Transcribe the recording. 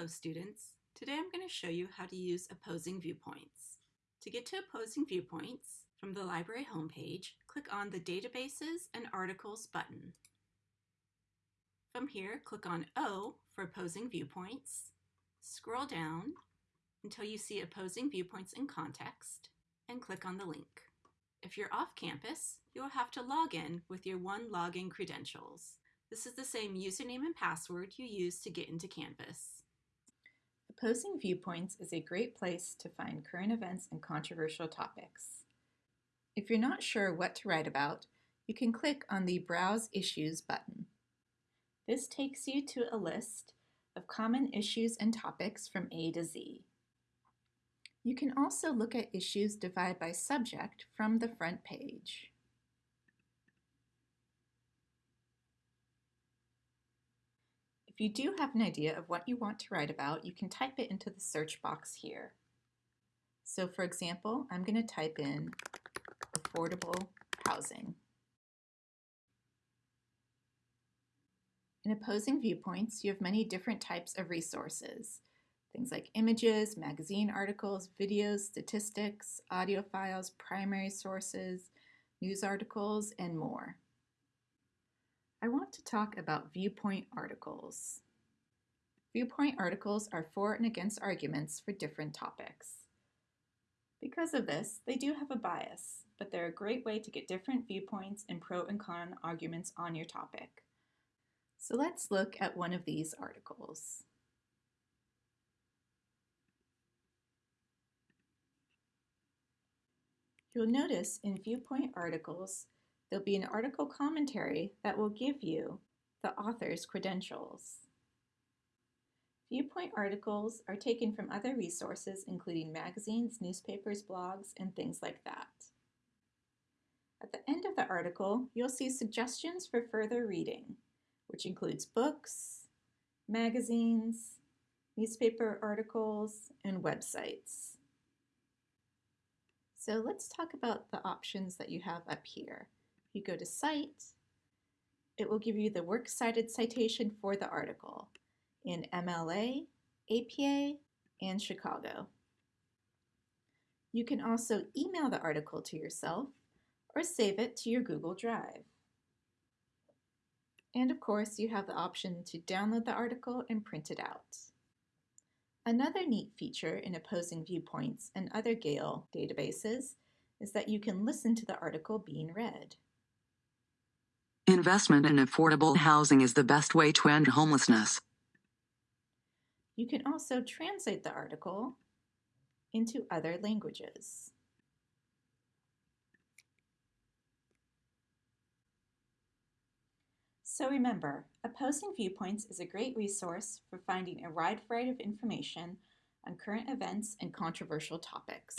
Hello students. Today I'm going to show you how to use opposing viewpoints. To get to opposing viewpoints, from the library homepage, click on the Databases and Articles button. From here, click on O for opposing viewpoints. Scroll down until you see opposing viewpoints in context and click on the link. If you're off campus, you will have to log in with your one login credentials. This is the same username and password you use to get into Canvas. Opposing Viewpoints is a great place to find current events and controversial topics. If you're not sure what to write about, you can click on the Browse Issues button. This takes you to a list of common issues and topics from A to Z. You can also look at issues divided by subject from the front page. If you do have an idea of what you want to write about, you can type it into the search box here. So for example, I'm going to type in affordable housing. In opposing viewpoints, you have many different types of resources. Things like images, magazine articles, videos, statistics, audio files, primary sources, news articles, and more. I want to talk about viewpoint articles. Viewpoint articles are for and against arguments for different topics. Because of this, they do have a bias, but they're a great way to get different viewpoints and pro and con arguments on your topic. So let's look at one of these articles. You'll notice in viewpoint articles there'll be an article commentary that will give you the author's credentials. Viewpoint articles are taken from other resources including magazines, newspapers, blogs, and things like that. At the end of the article, you'll see suggestions for further reading, which includes books, magazines, newspaper articles, and websites. So let's talk about the options that you have up here you go to Cite, it will give you the works cited citation for the article in MLA, APA, and Chicago. You can also email the article to yourself or save it to your Google Drive. And of course, you have the option to download the article and print it out. Another neat feature in opposing viewpoints and other Gale databases is that you can listen to the article being read. Investment in affordable housing is the best way to end homelessness. You can also translate the article into other languages. So remember, Opposing Viewpoints is a great resource for finding a wide variety of information on current events and controversial topics.